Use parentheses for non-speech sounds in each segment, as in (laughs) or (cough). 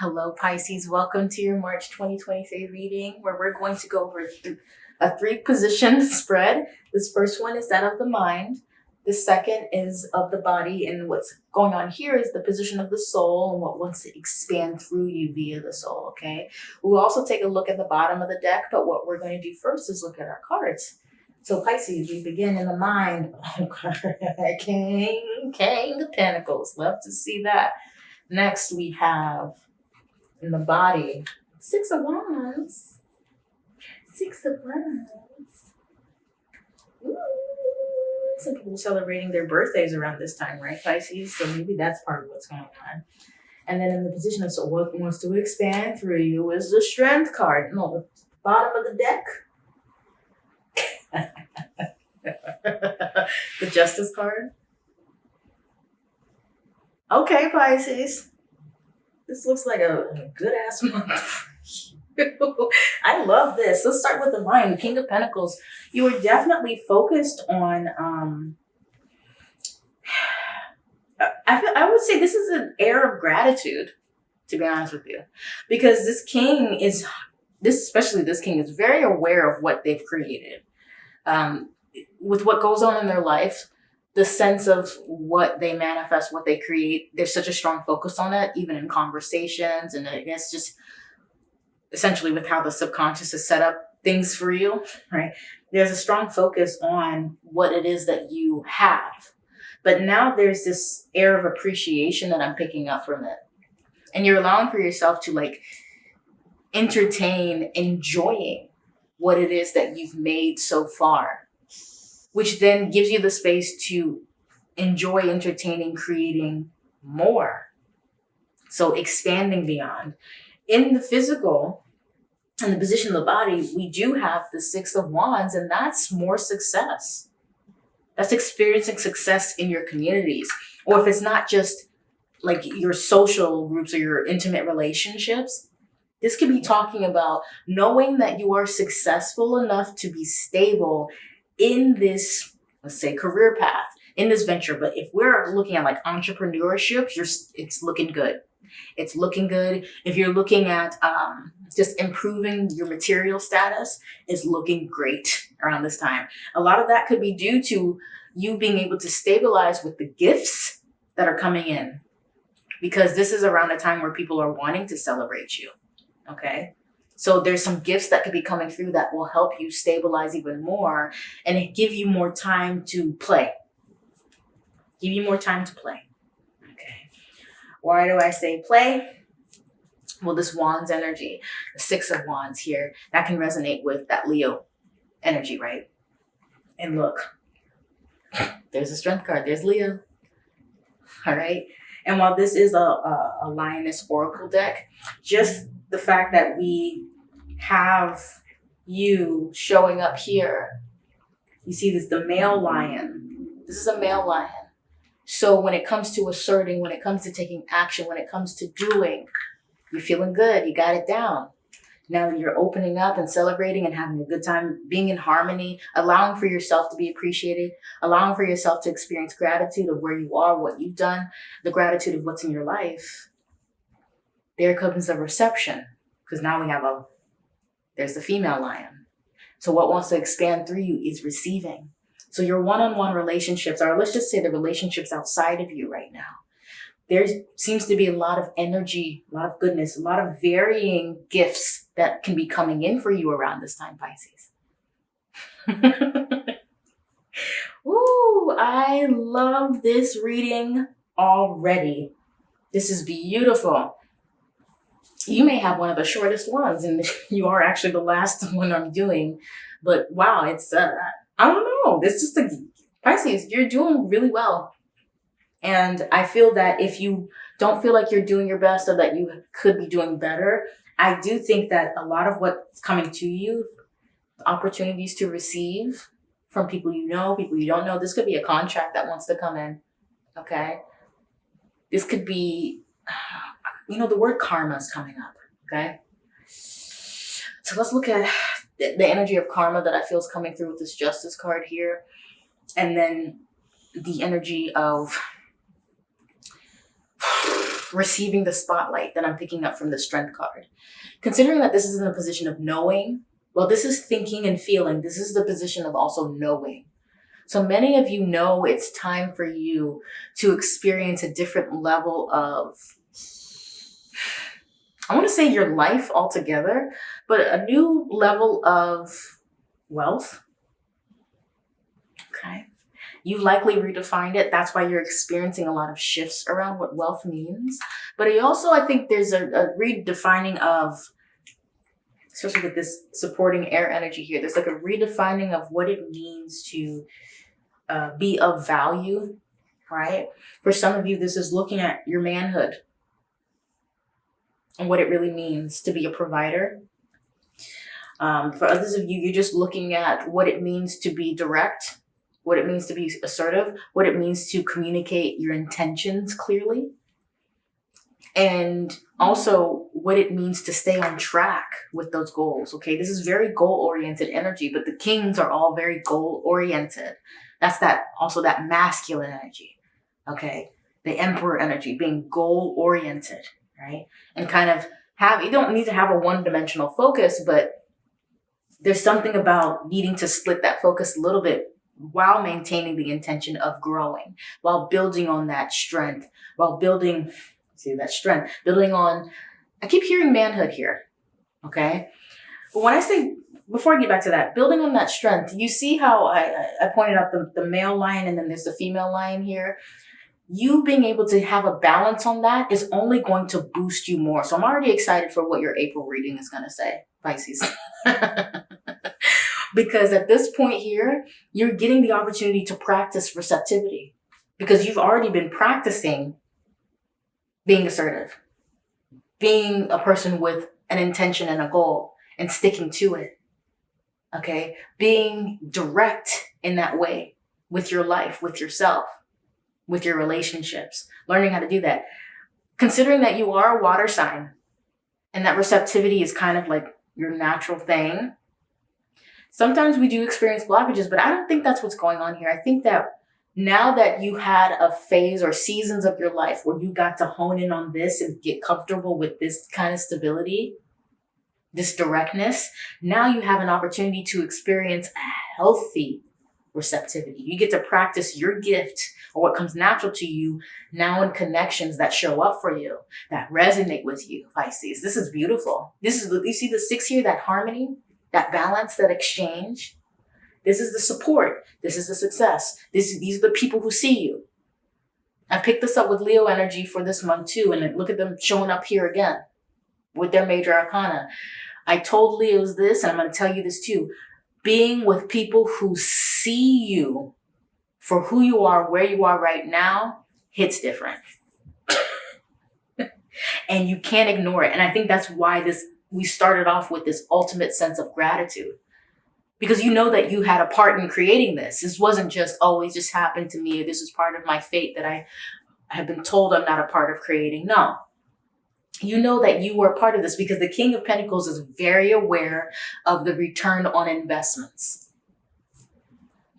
Hello, Pisces. Welcome to your March 2023 reading where we're going to go over a three position (laughs) spread. This first one is that of the mind. The second is of the body. And what's going on here is the position of the soul and what wants to expand through you via the soul. Okay. We'll also take a look at the bottom of the deck, but what we're going to do first is look at our cards. So Pisces, we begin in the mind. (laughs) Oh, King, King of Pentacles. Love to see that. Next, we have in the body. Six of Wands. Six of Wands. Ooh. Some people celebrating their birthdays around this time, right, Pisces? So maybe that's part of what's going on. And then in the position of so what wants to expand through you is the strength card. No, the bottom of the deck. (laughs) the justice card. Okay, Pisces this looks like a, good ass month. (laughs) I love this. Let's start with the mind. King of Pentacles. You were definitely focused on. Um, (sighs) I feel, I would say this is an air of gratitude, to be honest with you, because this king is this, especially this king, is very aware of what they've created. Um, with what goes on in their life, the sense of what they manifest, what they create, there's such a strong focus on it, even in conversations. And I guess just essentially with how the subconscious is set up things for you, right? There's a strong focus on what it is that you have. But now there's this air of appreciation that I'm picking up from it. And you're allowing for yourself to like entertain enjoying what it is that you've made so far which then gives you the space to enjoy entertaining, creating more. So expanding beyond. In the physical, in the position of the body, we do have the Six of Wands, and that's more success. That's experiencing success in your communities. Or if it's not just like your social groups or your intimate relationships, this could be talking about knowing that you are successful enough to be stable in this, let's say, career path, in this venture. But if we're looking at like entrepreneurship, you're, it's looking good. It's looking good. If you're looking at um, just improving your material status, it's looking great around this time. A lot of that could be due to you being able to stabilize with the gifts that are coming in because this is around a time where people are wanting to celebrate you. Okay. So there's some gifts that could be coming through that will help you stabilize even more and give you more time to play. Give you more time to play. Okay. Why do I say play? Well, this Wands energy, the Six of Wands here, that can resonate with that Leo energy, right? And look, (laughs) there's a strength card. There's Leo. All right. And while this is a, a, a lioness oracle deck, just the fact that we have you showing up here. You see this, the male lion. This is a male lion. So when it comes to asserting, when it comes to taking action, when it comes to doing, you're feeling good. You got it down. Now you're opening up and celebrating and having a good time, being in harmony, allowing for yourself to be appreciated, allowing for yourself to experience gratitude of where you are, what you've done, the gratitude of what's in your life. There comes a reception because now we have a there's the female lion. So what wants to expand through you is receiving. So your one-on-one -on -one relationships, are, let's just say the relationships outside of you right now, there seems to be a lot of energy, a lot of goodness, a lot of varying gifts that can be coming in for you around this time, Pisces. (laughs) Ooh, I love this reading already. This is beautiful you may have one of the shortest ones and (laughs) you are actually the last (laughs) one I'm doing. But wow, it's, uh, I don't know. This just a Pisces, you're doing really well. And I feel that if you don't feel like you're doing your best or that you could be doing better, I do think that a lot of what's coming to you, opportunities to receive from people you know, people you don't know, this could be a contract that wants to come in. Okay. This could be you know, the word karma is coming up, okay? So let's look at the energy of karma that I feel is coming through with this justice card here. And then the energy of receiving the spotlight that I'm picking up from the strength card. Considering that this is in a position of knowing, well, this is thinking and feeling. This is the position of also knowing. So many of you know it's time for you to experience a different level of, I want to say your life altogether, but a new level of wealth. Okay. You likely redefined it. That's why you're experiencing a lot of shifts around what wealth means. But I also, I think there's a, a redefining of, especially with this supporting air energy here, there's like a redefining of what it means to uh, be of value, right? For some of you, this is looking at your manhood and what it really means to be a provider. Um, for others of you, you're just looking at what it means to be direct, what it means to be assertive, what it means to communicate your intentions clearly, and also what it means to stay on track with those goals. Okay, this is very goal oriented energy, but the kings are all very goal oriented. That's that also that masculine energy. Okay. The emperor energy being goal oriented, right? And kind of have, you don't need to have a one dimensional focus, but there's something about needing to split that focus a little bit while maintaining the intention of growing, while building on that strength, while building, see that strength, building on, I keep hearing manhood here. Okay. But when I say before I get back to that, building on that strength, you see how I, I pointed out the, the male lion and then there's the female lion here. You being able to have a balance on that is only going to boost you more. So I'm already excited for what your April reading is going to say, Pisces. (laughs) because at this point here, you're getting the opportunity to practice receptivity because you've already been practicing being assertive, being a person with an intention and a goal and sticking to it okay? Being direct in that way with your life, with yourself, with your relationships, learning how to do that. Considering that you are a water sign and that receptivity is kind of like your natural thing, sometimes we do experience blockages, but I don't think that's what's going on here. I think that now that you had a phase or seasons of your life where you got to hone in on this and get comfortable with this kind of stability, this directness, now you have an opportunity to experience a healthy receptivity. You get to practice your gift or what comes natural to you now in connections that show up for you, that resonate with you, Pisces. This is beautiful. This is, you see the six here, that harmony, that balance, that exchange. This is the support. This is the success. This, these are the people who see you. I picked this up with Leo energy for this month too, and look at them showing up here again with their major arcana. I told Leos this, and I'm going to tell you this too. Being with people who see you for who you are, where you are right now, hits different. (laughs) and you can't ignore it. And I think that's why this we started off with this ultimate sense of gratitude. Because you know that you had a part in creating this. This wasn't just oh, always just happened to me. This is part of my fate that I have been told I'm not a part of creating. No, you know that you were part of this because the King of Pentacles is very aware of the return on investments.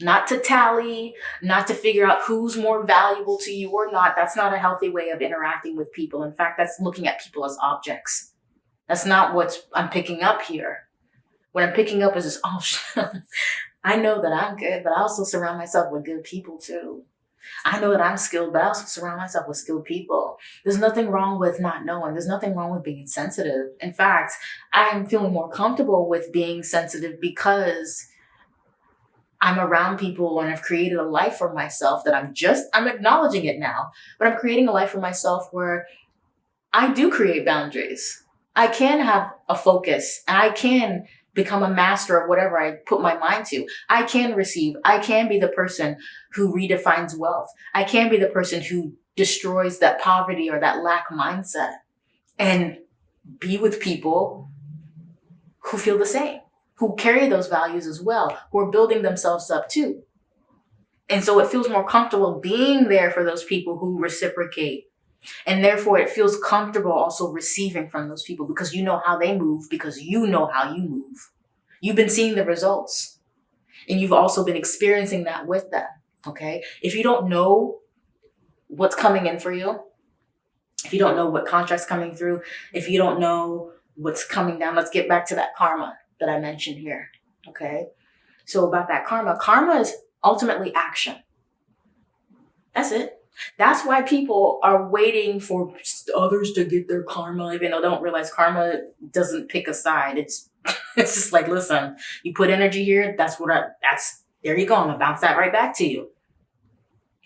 Not to tally, not to figure out who's more valuable to you or not. That's not a healthy way of interacting with people. In fact, that's looking at people as objects. That's not what I'm picking up here. What I'm picking up is this, oh, (laughs) I know that I'm good, but I also surround myself with good people too. I know that I'm skilled, but I also surround myself with skilled people. There's nothing wrong with not knowing. There's nothing wrong with being sensitive. In fact, I am feeling more comfortable with being sensitive because I'm around people and I've created a life for myself that I'm just, I'm acknowledging it now, but I'm creating a life for myself where I do create boundaries. I can have a focus and I can become a master of whatever I put my mind to. I can receive. I can be the person who redefines wealth. I can be the person who destroys that poverty or that lack mindset and be with people who feel the same, who carry those values as well, who are building themselves up too. And so it feels more comfortable being there for those people who reciprocate and therefore it feels comfortable also receiving from those people because you know how they move because you know how you move. You've been seeing the results and you've also been experiencing that with them. Okay. If you don't know what's coming in for you, if you don't know what contract's coming through, if you don't know what's coming down, let's get back to that karma that I mentioned here. Okay. So about that karma, karma is ultimately action. That's it. That's why people are waiting for others to get their karma, even though they don't realize karma doesn't pick a side. It's (laughs) it's just like, listen, you put energy here, that's what I that's there you go. I'm gonna bounce that right back to you.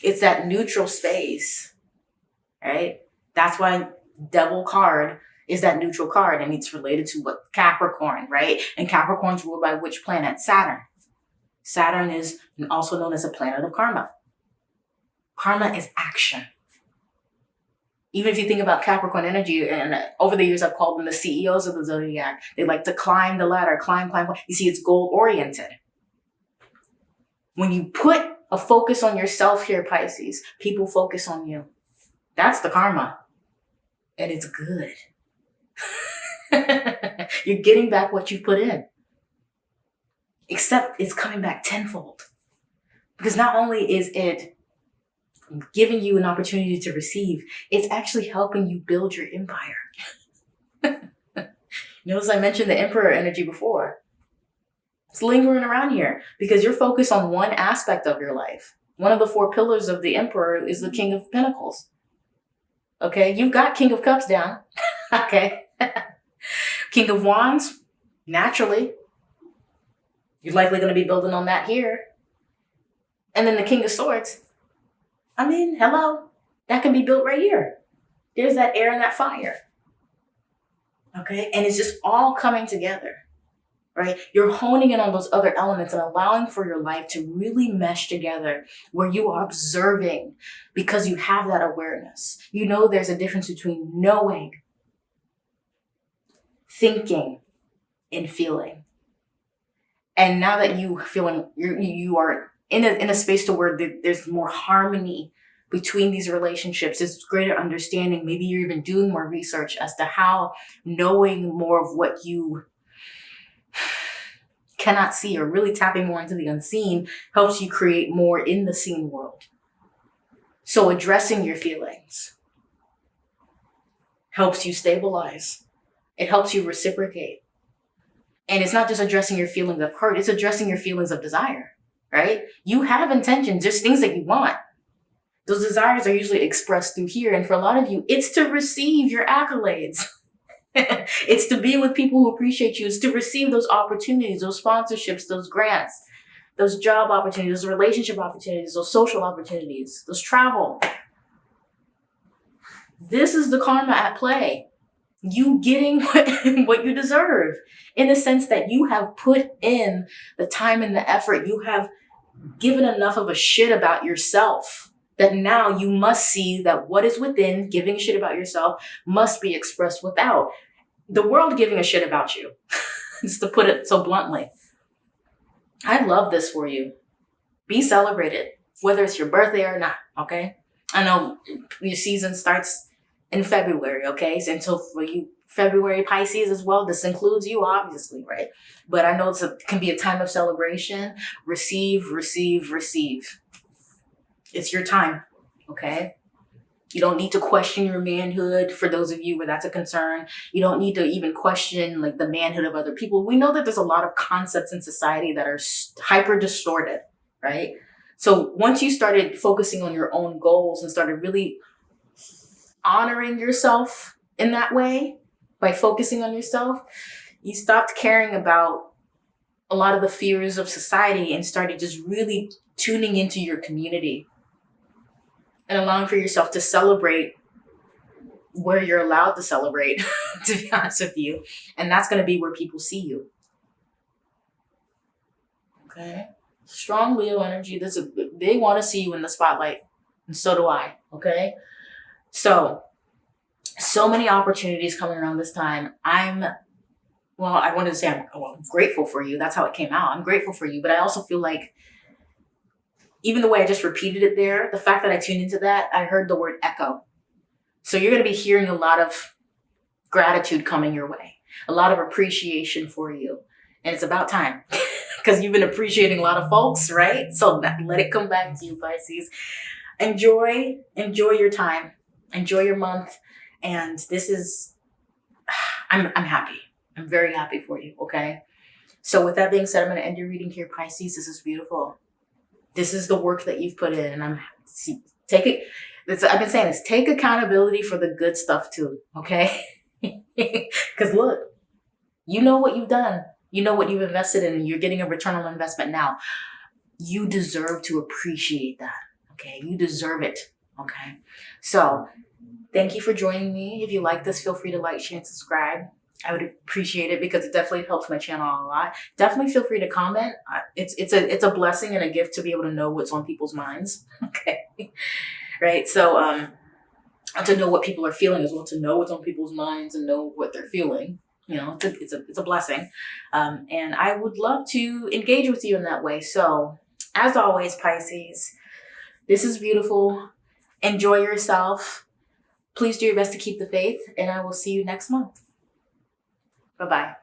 It's that neutral space, right? That's why devil card is that neutral card and it's related to what Capricorn, right? And Capricorn's ruled by which planet? Saturn. Saturn is also known as a planet of karma. Karma is action. Even if you think about Capricorn energy, and over the years I've called them the CEOs of the zodiac, they like to climb the ladder, climb, climb. climb. You see, it's goal oriented. When you put a focus on yourself here, Pisces, people focus on you. That's the karma. And it's good. (laughs) You're getting back what you put in. Except it's coming back tenfold. Because not only is it giving you an opportunity to receive, it's actually helping you build your empire. (laughs) Notice I mentioned the emperor energy before. It's lingering around here because you're focused on one aspect of your life. One of the four pillars of the emperor is the king of pentacles. Okay, you've got king of cups down. (laughs) okay. (laughs) king of wands, naturally. You're likely going to be building on that here. And then the king of swords, I mean, hello, that can be built right here. There's that air and that fire. Okay. And it's just all coming together, right? You're honing in on those other elements and allowing for your life to really mesh together where you are observing because you have that awareness. You know, there's a difference between knowing, thinking, and feeling. And now that you feeling you you are in a, in a space to where there's more harmony between these relationships. There's greater understanding. Maybe you're even doing more research as to how knowing more of what you (sighs) cannot see or really tapping more into the unseen helps you create more in the seen world. So addressing your feelings helps you stabilize. It helps you reciprocate. And it's not just addressing your feelings of hurt it's addressing your feelings of desire right? You have intentions, just things that you want. Those desires are usually expressed through here. And for a lot of you, it's to receive your accolades. (laughs) it's to be with people who appreciate you. It's to receive those opportunities, those sponsorships, those grants, those job opportunities, those relationship opportunities, those social opportunities, those travel. This is the karma at play. You getting (laughs) what, what you deserve in the sense that you have put in the time and the effort. You have given enough of a shit about yourself that now you must see that what is within, giving a shit about yourself, must be expressed without. The world giving a shit about you, (laughs) just to put it so bluntly. I love this for you. Be celebrated, whether it's your birthday or not, okay? I know your season starts in February, okay? So until for you February Pisces as well. This includes you, obviously, right? But I know it can be a time of celebration. Receive, receive, receive. It's your time, okay? You don't need to question your manhood for those of you where that's a concern. You don't need to even question like the manhood of other people. We know that there's a lot of concepts in society that are hyper distorted, right? So once you started focusing on your own goals and started really honoring yourself in that way, by focusing on yourself, you stopped caring about a lot of the fears of society and started just really tuning into your community and allowing for yourself to celebrate where you're allowed to celebrate, (laughs) to be honest with you. And that's going to be where people see you. Okay. Strong Leo energy. This is, they want to see you in the spotlight. And so do I. Okay. So so many opportunities coming around this time. I'm, well, I wanted to say I'm, well, I'm grateful for you. That's how it came out. I'm grateful for you, but I also feel like even the way I just repeated it there, the fact that I tuned into that, I heard the word echo. So you're going to be hearing a lot of gratitude coming your way, a lot of appreciation for you. And it's about time (laughs) because you've been appreciating a lot of folks, right? So let it come back to you, Pisces. Enjoy, enjoy your time, enjoy your month And this is, (sighs) I'm, I'm happy. I'm very happy for you. Okay. So with that being said, I'm going to end your reading here, Pisces. This is beautiful. This is the work that you've put in, and I'm see, take it. I've been saying this. Take accountability for the good stuff too. Okay. (laughs) Because look, you know what you've done. You know what you've invested in, and you're getting a return on investment now. You deserve to appreciate that. Okay. You deserve it. Okay. So thank you for joining me. If you like this, feel free to like, share, and subscribe. I would appreciate it because it definitely helps my channel a lot. Definitely feel free to comment. It's it's a it's a blessing and a gift to be able to know what's on people's minds. (laughs) Okay, right. So um, to know what people are feeling as well, to know what's on people's minds and know what they're feeling. You know, it's a it's a, it's a blessing, um, and I would love to engage with you in that way. So as always, Pisces, this is beautiful. Enjoy yourself. Please do your best to keep the faith, and I will see you next month. Bye bye.